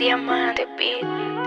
Diamante Beat.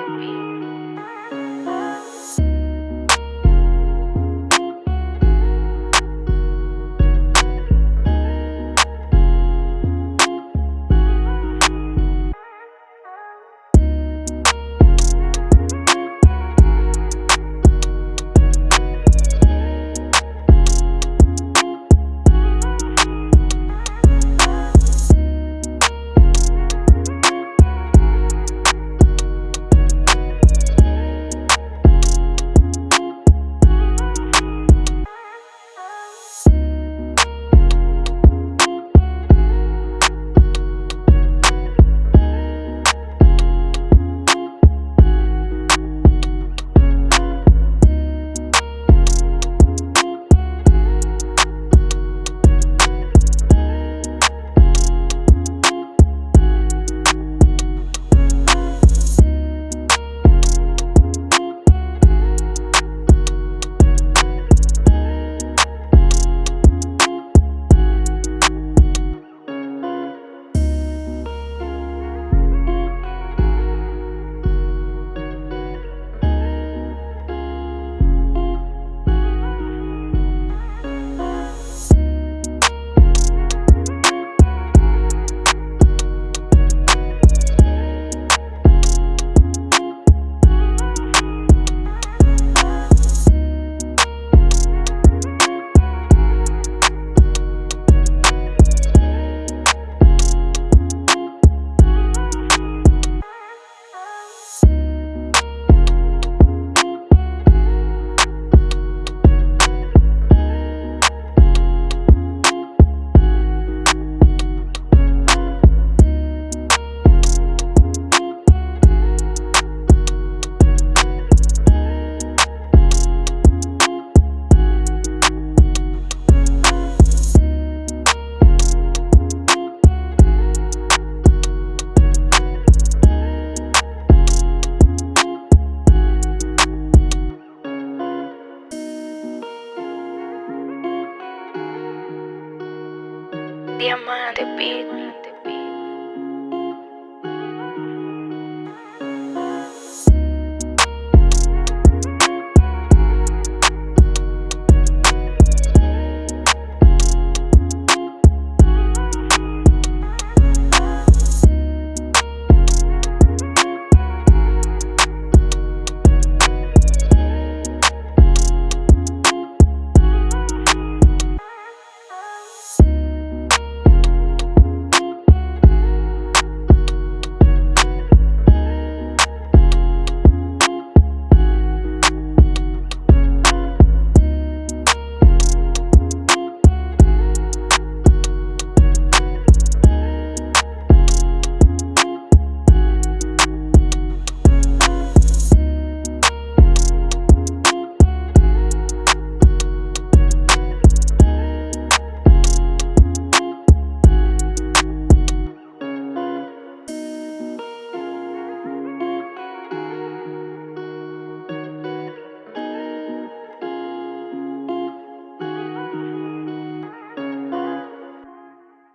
Diamante Beat.